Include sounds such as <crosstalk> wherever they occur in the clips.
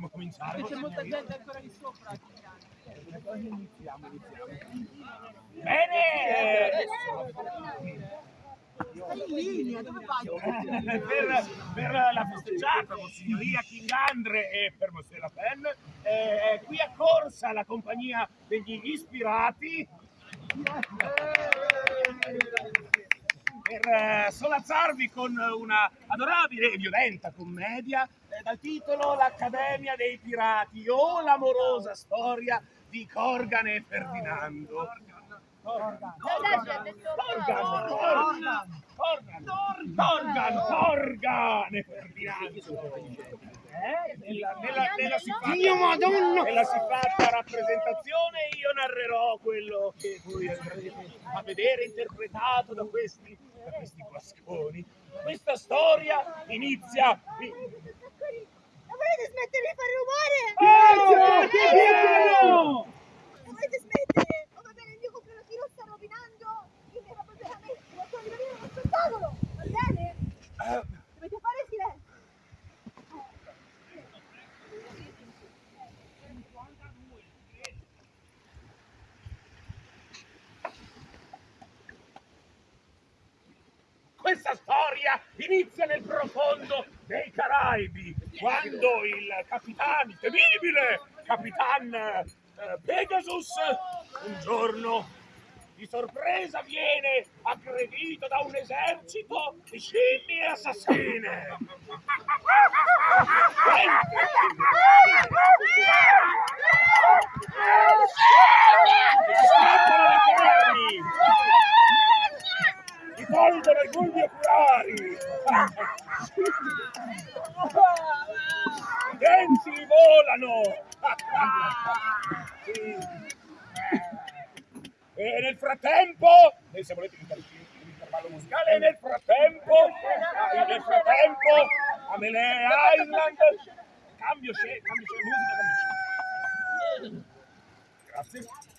possiamo cominciare. C'è molta gente ancora lì sopra. Iniziamo, iniziamo. Bene! In linea, dove vai? per, per la festeggiata con signoria King Andre e per Mosè La Pen eh, è qui a corsa la compagnia degli ispirati per eh, solazzarvi con una adorabile e violenta commedia eh, dal titolo L'Accademia dei Pirati o l'amorosa storia di Corgan e Ferdinando. Corgan, Corgan, Corgan, Corgan, Corgan e Ferdinando. Eh? Nella, nella, nella Madonna! nella siffatta rappresentazione io narrerò quello che voi andrete a vedere interpretato da questi, da questi guasconi. Questa storia inizia... Non volete smettere di fare rumore? Oh, che bello! Non volete smettere? Oh, va bene, il mio compleanno sta rovinando il mio veramente. Non sto rimanendo uno spettacolo, va bene? Eh, Questa storia inizia nel profondo dei Caraibi, quando il capitano, il temibile capitan eh, Pegasus, un giorno di sorpresa viene aggredito da un esercito di scimmie assassine. Scappano le carni! Ti tolgono i bulbi oculari! I <laughs> denti volano! <laughs> E nel frattempo, e se volete l'intervallo musicale, e nel frattempo, ah, nel frattempo, a Melee Island, cambio scena, cambio scena, musica, cambio scena. Grazie.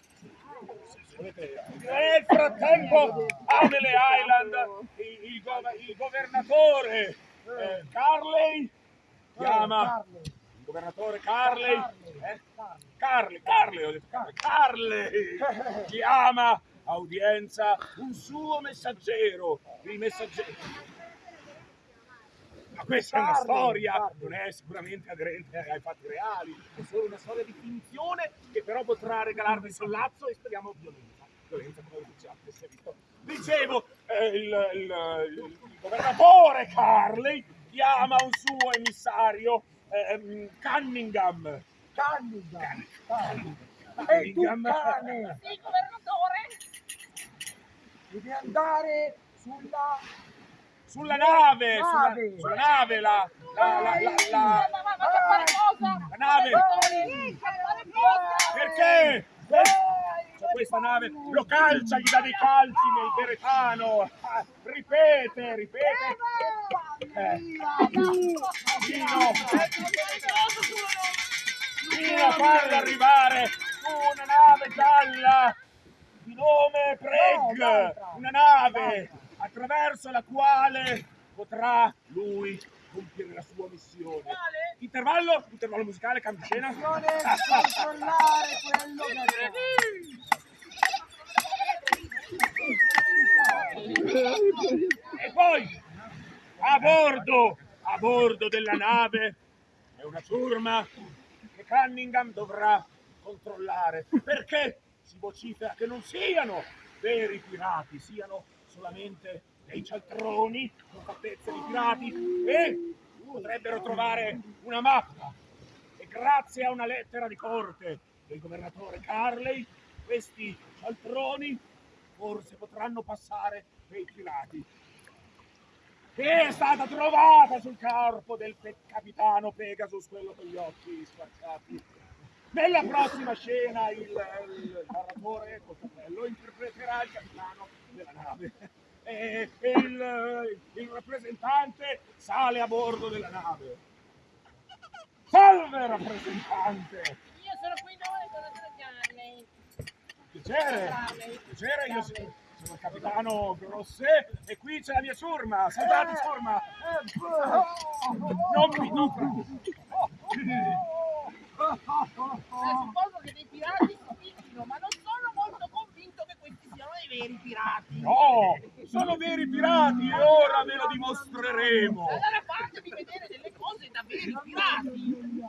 Nel frattempo, a Melee Island, il, il gov- il governatore eh, Carley chiama il governatore Carley, eh? Carley, Carley, ho detto Carley, Carley chiama a udienza un suo messaggero, il messaggero. Ma questa è una storia, non è sicuramente aderente ai fatti reali, è solo una storia di finzione che però potrà regalarvi sollazzo e speriamo violenza. Violenza come già si è visto. Dicevo, eh, il, il- il governatore Carley chiama un suo emissario, ehm, Cunningham. Candida! Ehi tu Cunningham. cane! Sì, governatore. Devi andare sulla... Sulla nave, sulla, Nave. sulla nave, la, la, la, la, la- Ma va a fare cosa? la nave. Sì, fare cosa? Perché? C'è questa nave, lo calcia, gli dà dei calci nel beretano. Ripete, ripete. Eh, Dino, fino a farlo arrivare una nave gialla di nome Preg, una nave attraverso la quale potrà lui compiere la sua missione. Intervallo, intervallo musicale, cambio scena. controllare quello che... E poi a bordo, a bordo della nave è una ciurma che Cunningham dovrà controllare perché si vocifera che non siano veri pirati, siano solamente dei cialtroni con fattezze di pirati e potrebbero trovare una mappa. E grazie a una lettera di corte del governatore Carley questi cialtroni forse potranno passare dei pirati che è stata trovata sul corpo del pe- capitano Pegasus, quello con gli occhi squarciati. Nella prossima scena il, il narratore col cappello interpreterà il capitano della nave e, e il, il rappresentante sale a bordo della nave. Salve rappresentante! Io sono qui noi con la Gianni. Piacere, piacere, io sono, sono il capitano Grosset e qui c'è la mia ciurma, salutate ciurma! Non mi non suppongo che dei pirati somiglino, ma non sono molto convinto che questi siano i veri pirati. No, sono veri pirati e ora ve lo dimostreremo. Allora fatemi vedere delle cose da veri pirati.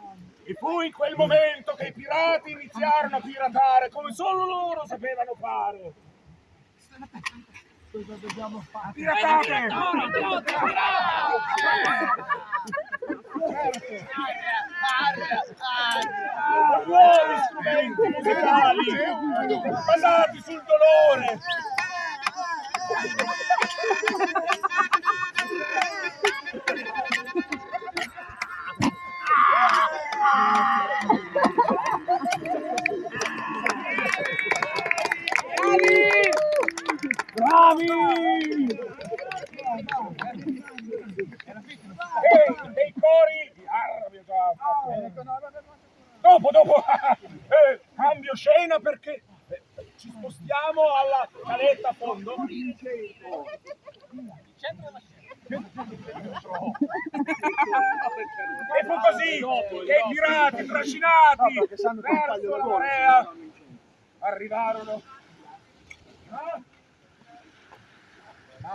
E fu in quel momento che pirati iniziarono a piratare come solo loro sapevano fare. Cosa dobbiamo fare? Piratate! Con nuovi strumenti musicali basati sul dolore. Bravi! E dei cori Ah, abbiamo già fatto. Dopo, dopo, eh, cambio scena perché eh, ci spostiamo alla caletta a fondo. E fu così che i pirati trascinati verso la marea arrivarono a-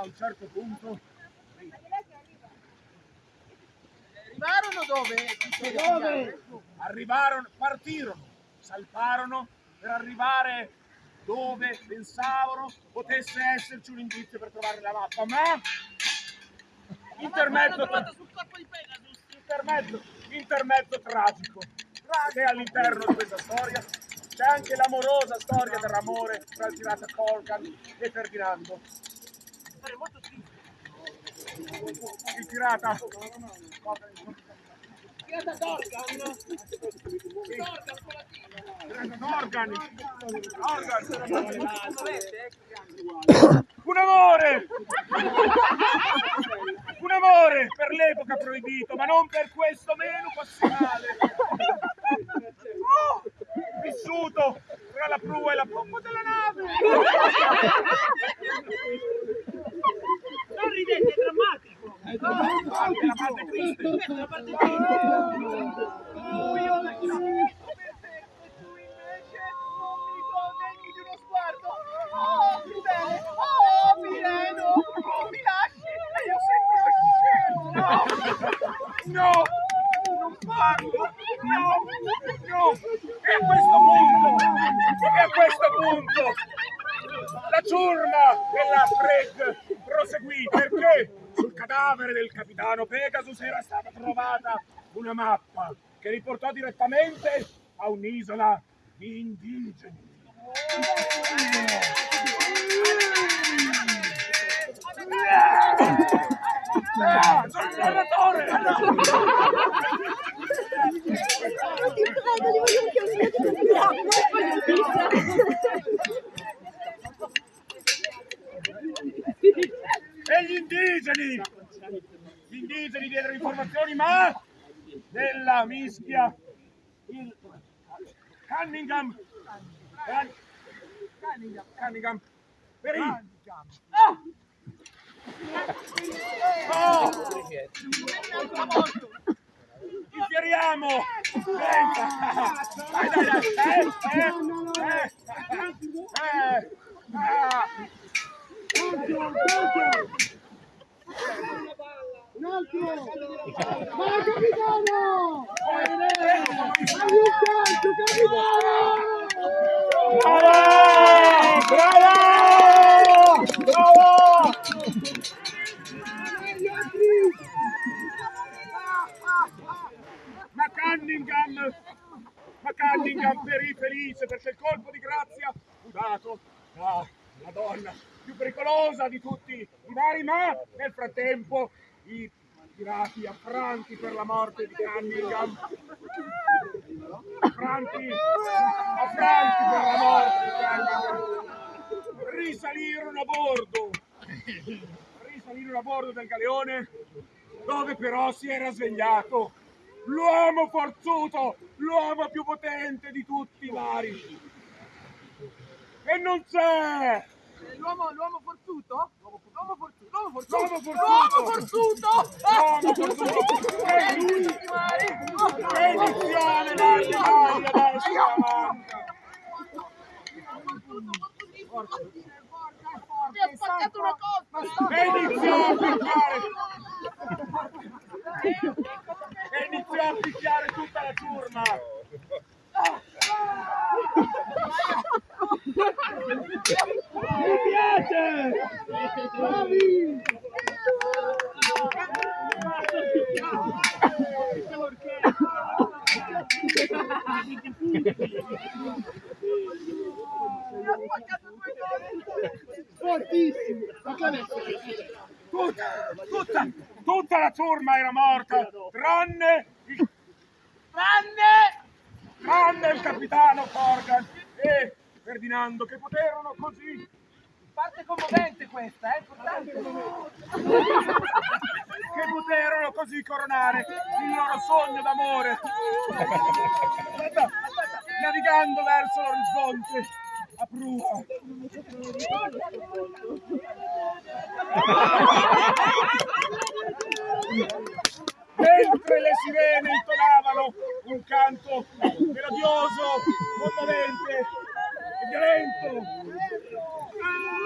un certo punto Arrivarono dove? arrivarono, partirono, salparono per arrivare dove pensavano potesse esserci un indizio per trovare la mappa, ma intermezzo, trovata sul corpo di Pegasus. intermezzo, intermezzo tragico, che all'interno di questa storia c'è anche l'amorosa storia dell'amore tra il pirata Colgan e Ferdinando. Il pirata Pirata Dorgan. Dorgan con la T. Organ, un amore! Un amore per l'epoca proibito, ma non per questo meno passionale. Oh, vissuto tra la prua e la pompa della nave. Non ridete, è drammatico. Anche la parte triste. È la parte triste. Oh, io la perfetto, e tu invece non mi condegni di uno sguardo. Oh, crudele. Oh, Pireno. Oh, mi lasci. E io sempre scemo. No, non farlo. No, no. E a questo punto, e a questo punto, la ciurma della Fred proseguì perché sul cadavere del capitano Pegasus era stata trovata una mappa che riportò direttamente a un'isola di indigeni. Ah, sono il salvatore! Ti prego, li voglio anche io, ti prego. E gli indigeni! Gli indigeni diedero informazioni, ma nella mischia il Cunningham Can- Cunningham perì. Ah! Oh! Infieriamo! Dai, dai, dai! Eh, eh, eh, eh, ah! Un altro! Ma capitano! Aiutaci, capitano! Bravo! Bravo! Ma Cunningham, ma Cunningham perì felice perché il colpo di grazia. Fu dato da la donna più pericolosa di tutti i vari, ma nel frattempo i pirati affranti per la morte di Cunningham. Affranti, affranti per la morte di Cunningham. Risalirono a bordo. Risalirono a bordo del galeone dove però si era svegliato l'uomo forzuto, l'uomo più potente di tutti i vari. E non c'è! L'uomo, l'uomo forzuto? L'uomo forzuto, l'uomo forzuto, l'uomo forzuto, L'uomo forzuto. E lui. Mari. Edizione Martinelli adesso la manca. Mi ha spaccato una coppa. E iniziò a picchiare. Tutta la ciurma. Mi piace! Bravi! Fortissimo! Tutta, tutta, tutta la ciurma era morta, tranne Tranne tranne il capitano Corgan e Ferdinando che poterono così, parte commovente questa, è importante. che poterono così coronare il loro sogno d'amore. Navigando verso l'orizzonte a prua. <laughs> mentre le sirene intonavano un canto melodioso, commovente e violento.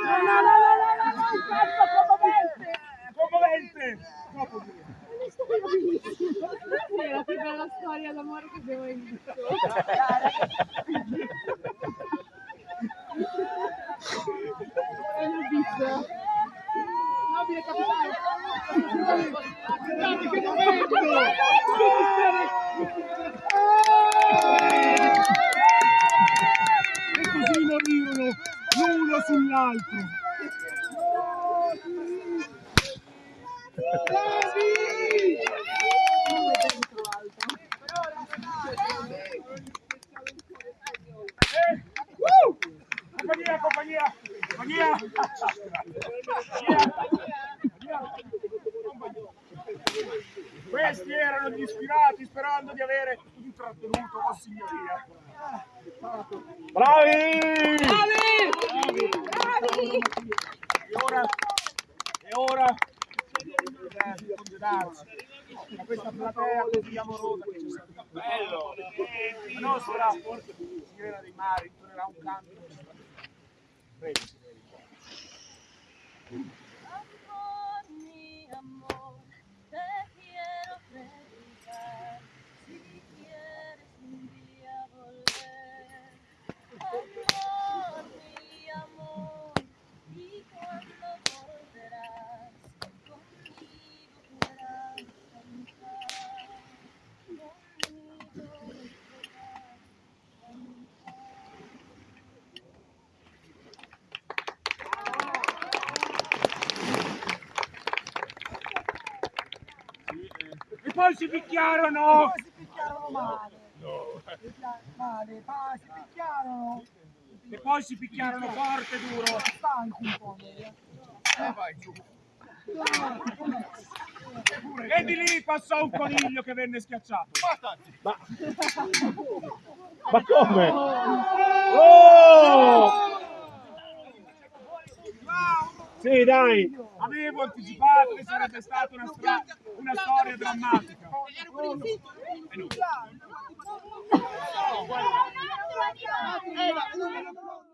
No, no, no, no, no, no, no, un canto commovente. Commovente! Dire. È la più bella storia d'amore che abbiamo visto. E l'ho visto. Nobile capitano. Guardate che momento! E così morirono l'uno sull'altro. Bravi! Eh, uh! Compagnia, compagnia, compagnia. Compagnia. Questi erano gli ispirati sperando di avere intrattenuto la signoria. Bravi! E ora, e ora bisogna congedarci da questa platea così amorosa che ci sta bello. La nostra sirena dei mari intonerà un canto. Prego, signori. E poi si picchiarono! Si picchiarono male. Male, ma si picchiarono. E poi si picchiarono forte e duro. Stanchi un po'. Eh, vai giù. E di lì passò un coniglio che venne schiacciato. Ma, ma come? Oh! Sì, dai! Avevo anticipato che sarebbe stata una, stra- una storia drammatica. Eh, ma-